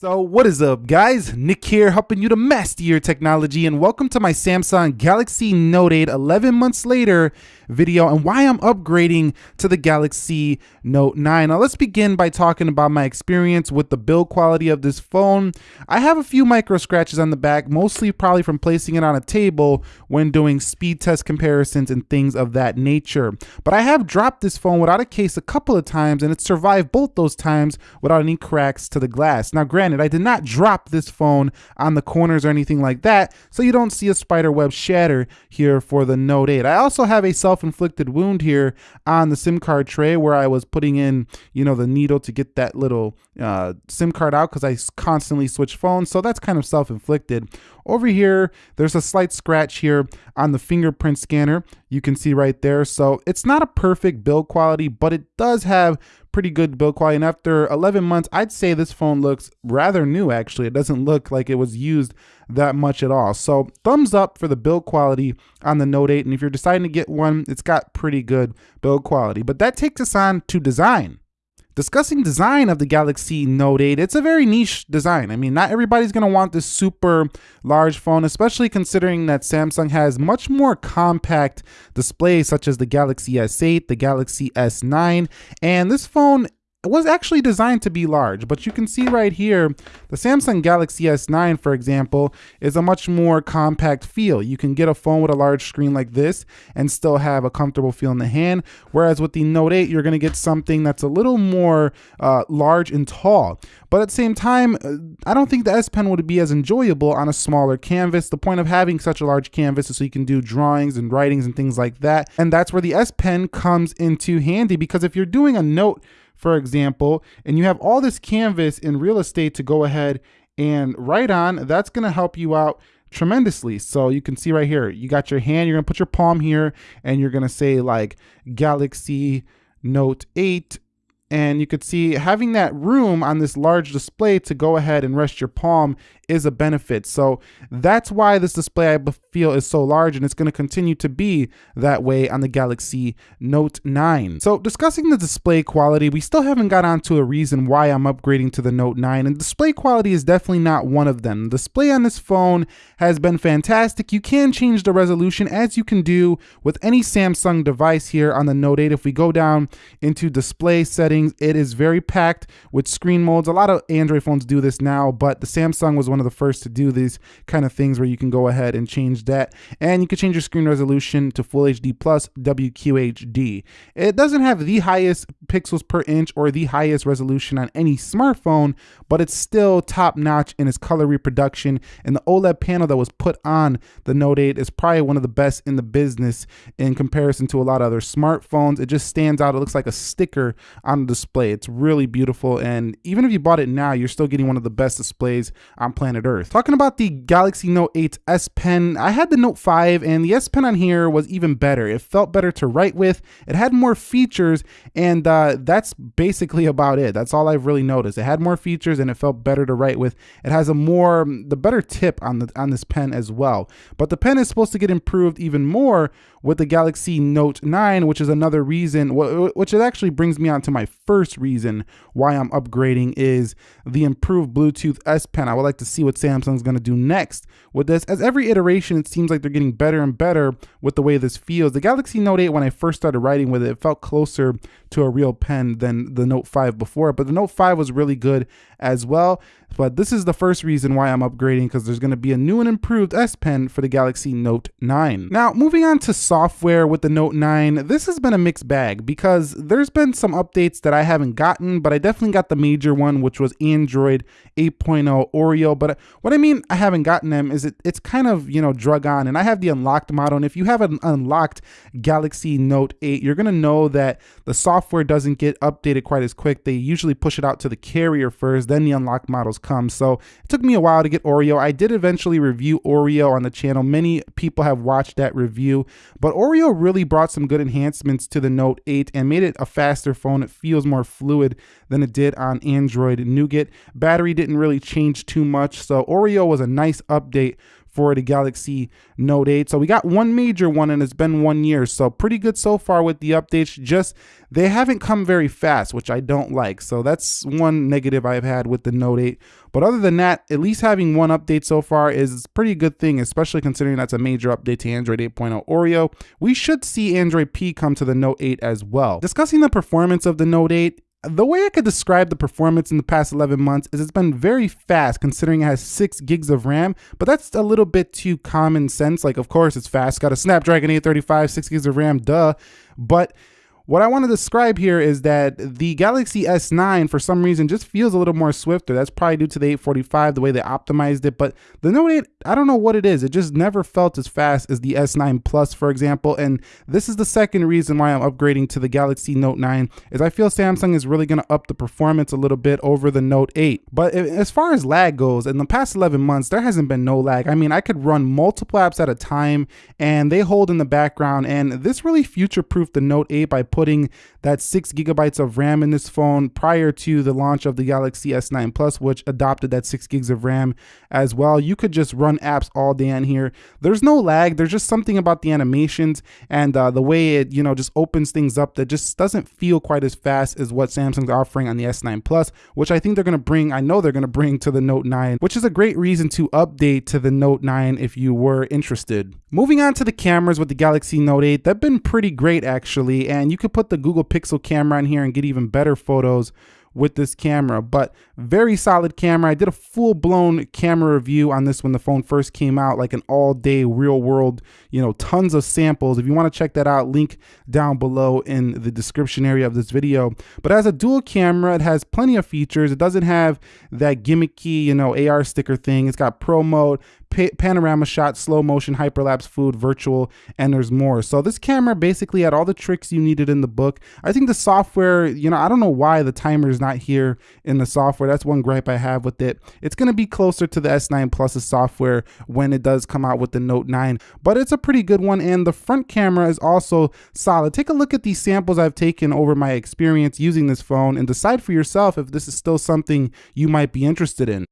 So what is up guys, Nick here helping you to master your technology and welcome to my Samsung Galaxy Note 8 11 months later video and why I'm upgrading to the Galaxy Note 9. Now let's begin by talking about my experience with the build quality of this phone. I have a few micro scratches on the back, mostly probably from placing it on a table when doing speed test comparisons and things of that nature. But I have dropped this phone without a case a couple of times and it survived both those times without any cracks to the glass. Now granted, I did not drop this phone on the corners or anything like that, so you don't see a spider web shatter here for the Note 8. I also have a self-inflicted wound here on the SIM card tray where I was putting in, you know, the needle to get that little uh, SIM card out because I constantly switch phones, so that's kind of self-inflicted. Over here, there's a slight scratch here on the fingerprint scanner. You can see right there. So it's not a perfect build quality, but it does have pretty good build quality. And after 11 months, I'd say this phone looks rather new, actually. It doesn't look like it was used that much at all. So thumbs up for the build quality on the Note 8. And if you're deciding to get one, it's got pretty good build quality. But that takes us on to design. Discussing design of the Galaxy Note 8, it's a very niche design. I mean, not everybody's going to want this super large phone, especially considering that Samsung has much more compact displays such as the Galaxy S8, the Galaxy S9, and this phone it was actually designed to be large, but you can see right here, the Samsung Galaxy S9, for example, is a much more compact feel. You can get a phone with a large screen like this and still have a comfortable feel in the hand, whereas with the Note 8, you're gonna get something that's a little more uh, large and tall. But at the same time, uh, I don't think the S Pen would be as enjoyable on a smaller canvas. The point of having such a large canvas is so you can do drawings and writings and things like that. And that's where the S Pen comes into handy because if you're doing a note for example, and you have all this canvas in real estate to go ahead and write on, that's gonna help you out tremendously. So you can see right here, you got your hand, you're gonna put your palm here and you're gonna say like Galaxy Note 8 and you could see having that room on this large display to go ahead and rest your palm is a benefit. So that's why this display I feel is so large and it's going to continue to be that way on the Galaxy Note 9. So discussing the display quality, we still haven't got onto a reason why I'm upgrading to the Note 9 and display quality is definitely not one of them. The display on this phone has been fantastic. You can change the resolution as you can do with any Samsung device here on the Note 8. If we go down into display settings, it is very packed with screen modes. A lot of Android phones do this now, but the Samsung was one of the first to do these kind of things where you can go ahead and change that. And you can change your screen resolution to Full HD plus WQHD. It doesn't have the highest pixels per inch or the highest resolution on any smartphone, but it's still top notch in its color reproduction. And the OLED panel that was put on the Note 8 is probably one of the best in the business in comparison to a lot of other smartphones. It just stands out. It looks like a sticker on display. It's really beautiful. And even if you bought it now, you're still getting one of the best displays on planet Earth. Talking about the Galaxy Note 8 S Pen, I had the Note 5 and the S Pen on here was even better. It felt better to write with, it had more features, and uh, that's basically about it. That's all I've really noticed. It had more features and it felt better to write with. It has a more, the better tip on, the, on this pen as well. But the pen is supposed to get improved even more with the Galaxy Note 9, which is another reason, which it actually brings me on to my first reason why I'm upgrading is the improved Bluetooth S Pen. I would like to see what Samsung's going to do next with this. As every iteration, it seems like they're getting better and better with the way this feels. The Galaxy Note 8, when I first started writing with it, it felt closer to a real pen than the Note 5 before, but the Note 5 was really good as well. But this is the first reason why I'm upgrading because there's going to be a new and improved S Pen for the Galaxy Note 9. Now, moving on to software with the Note 9, this has been a mixed bag because there's been some updates that I haven't gotten, but I definitely got the major one, which was Android 8.0 Oreo. But what I mean, I haven't gotten them is it, it's kind of, you know, drug on. And I have the unlocked model. And if you have an unlocked Galaxy Note 8, you're going to know that the software doesn't get updated quite as quick. They usually push it out to the carrier first, then the unlocked models come. So it took me a while to get Oreo. I did eventually review Oreo on the channel. Many people have watched that review, but Oreo really brought some good enhancements to the Note 8 and made it a faster phone. It feels more fluid than it did on Android Nougat. Battery didn't really change too much, so Oreo was a nice update for the Galaxy Note 8. So we got one major one and it's been one year. So pretty good so far with the updates. Just they haven't come very fast, which I don't like. So that's one negative I've had with the Note 8. But other than that, at least having one update so far is a pretty good thing, especially considering that's a major update to Android 8.0 Oreo. We should see Android P come to the Note 8 as well. Discussing the performance of the Note 8, the way I could describe the performance in the past 11 months is it's been very fast considering it has 6 gigs of RAM, but that's a little bit too common sense. Like, of course, it's fast, got a Snapdragon 835, 6 gigs of RAM, duh. But what I want to describe here is that the Galaxy S9 for some reason just feels a little more swifter. That's probably due to the 845, the way they optimized it. But the Note 8, I don't know what it is. It just never felt as fast as the S9 Plus, for example. And this is the second reason why I'm upgrading to the Galaxy Note 9 is I feel Samsung is really going to up the performance a little bit over the Note 8. But as far as lag goes, in the past 11 months, there hasn't been no lag. I mean, I could run multiple apps at a time and they hold in the background. And this really future-proofed the Note 8 by putting that six gigabytes of RAM in this phone prior to the launch of the Galaxy S9 Plus, which adopted that six gigs of RAM as well. You could just run apps all day on here. There's no lag. There's just something about the animations and uh, the way it, you know, just opens things up that just doesn't feel quite as fast as what Samsung's offering on the S9 Plus, which I think they're going to bring, I know they're going to bring to the Note 9, which is a great reason to update to the Note 9 if you were interested. Moving on to the cameras with the Galaxy Note 8, they've been pretty great actually, and you could put the Google Pixel camera in here and get even better photos with this camera, but very solid camera. I did a full blown camera review on this when the phone first came out, like an all day real world, you know, tons of samples. If you want to check that out, link down below in the description area of this video. But as a dual camera, it has plenty of features. It doesn't have that gimmicky, you know, AR sticker thing. It's got pro mode, panorama shot, slow motion, hyperlapse, food, virtual, and there's more. So this camera basically had all the tricks you needed in the book. I think the software, you know, I don't know why the timer is not here in the software. That's one gripe I have with it. It's going to be closer to the S9 Plus's software when it does come out with the Note 9, but it's a pretty good one. And the front camera is also solid. Take a look at these samples I've taken over my experience using this phone and decide for yourself if this is still something you might be interested in.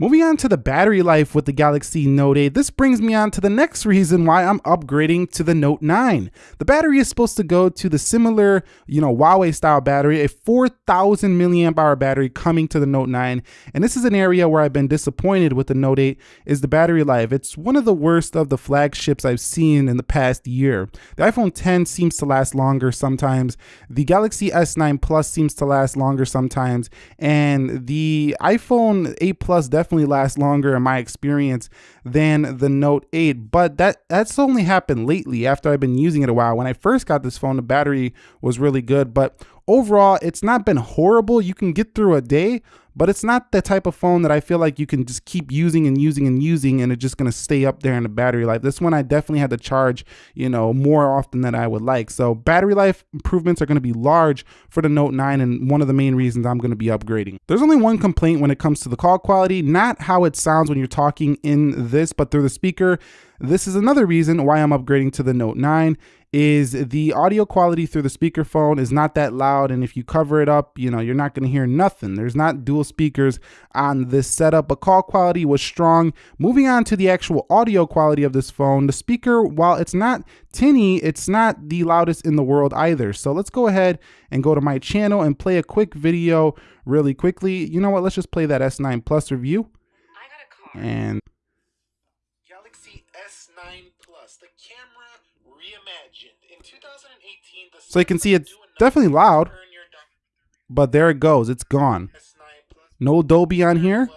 Moving on to the battery life with the Galaxy Note 8, this brings me on to the next reason why I'm upgrading to the Note 9. The battery is supposed to go to the similar, you know, Huawei style battery, a 4000 milliamp hour battery coming to the Note 9. And this is an area where I've been disappointed with the Note 8 is the battery life. It's one of the worst of the flagships I've seen in the past year. The iPhone 10 seems to last longer sometimes. The Galaxy S9 Plus seems to last longer sometimes. And the iPhone 8 Plus definitely definitely last longer in my experience than the Note 8, but that that's only happened lately after I've been using it a while. When I first got this phone, the battery was really good, but overall, it's not been horrible. You can get through a day, but it's not the type of phone that I feel like you can just keep using and using and using and it's just going to stay up there in the battery life. This one I definitely had to charge, you know, more often than I would like. So battery life improvements are going to be large for the Note 9 and one of the main reasons I'm going to be upgrading. There's only one complaint when it comes to the call quality, not how it sounds when you're talking in this, but through the speaker this is another reason why I'm upgrading to the Note 9 is the audio quality through the speakerphone is not that loud and if you cover it up you know you're not going to hear nothing. There's not dual speakers on this setup but call quality was strong. Moving on to the actual audio quality of this phone the speaker while it's not tinny it's not the loudest in the world either. So let's go ahead and go to my channel and play a quick video really quickly. You know what? Let's just play that s9 plus review. And So you can see it's definitely loud. turn your doc- but there it goes it's gone no Dolby on here.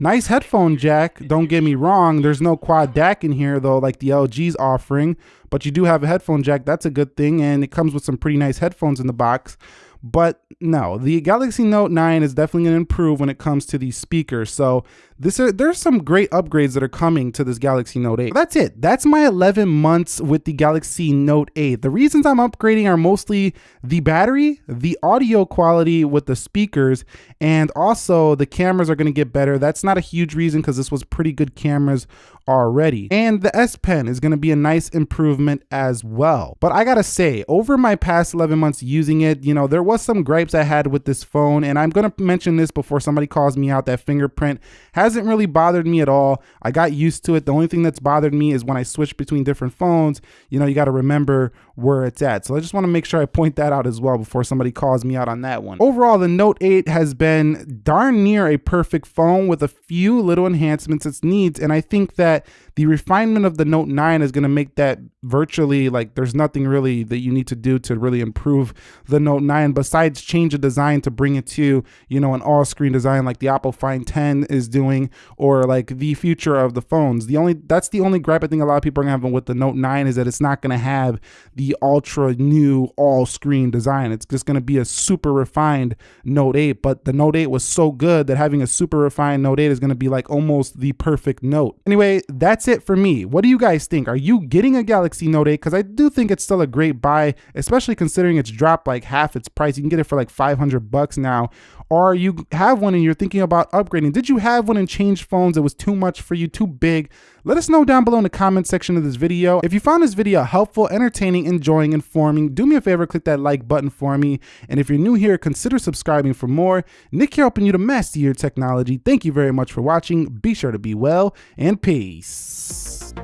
Nice headphone jack, don't get me wrong. There's no quad DAC in here though, like the LG's offering, but you do have a headphone jack. That's a good thing, and it comes with some pretty nice headphones in the box. But no, the Galaxy Note 9 is definitely going to improve when it comes to these speakers. So this are, there's some great upgrades that are coming to this Galaxy Note 8. That's it. That's my 11 months with the Galaxy Note 8. The reasons I'm upgrading are mostly the battery, the audio quality with the speakers, and also the cameras are going to get better. That's not a huge reason because this was pretty good cameras already. And the S Pen is going to be a nice improvement as well. But I got to say, over my past 11 months using it, you know, there was some gripes I had with this phone, and I'm going to mention this before somebody calls me out. That fingerprint hasn't really bothered me at all. I got used to it. The only thing that's bothered me is when I switch between different phones, you know, you got to remember where it's at. So I just want to make sure I point that out as well before somebody calls me out on that one. Overall, the Note 8 has been darn near a perfect phone with a few little enhancements it needs, and I think that the refinement of the Note 9 is going to make that virtually like there's nothing really that you need to do to really improve the Note 9 besides change the design to bring it to, you know, an all-screen design like the Apple Find 10 is doing or like the future of the phones. The only that's the only gripe I think a lot of people are have with the Note 9 is that it's not going to have the ultra new all-screen design. It's just going to be a super refined Note 8, but the Note 8 was so good that having a super refined Note 8 is going to be like almost the perfect Note. Anyway, that's it for me. What do you guys think? Are you getting a Galaxy Note 8? Because I do think it's still a great buy, especially considering it's dropped like half its price. You can get it for like 500 bucks now. Or you have one and you're thinking about upgrading. Did you have one and change phones? It was too much for you, too big. Let us know down below in the comment section of this video. If you found this video helpful, entertaining, enjoying, informing, do me a favor, click that like button for me. And if you're new here, consider subscribing for more. Nick here helping you to master your technology. Thank you very much for watching. Be sure to be well and peace.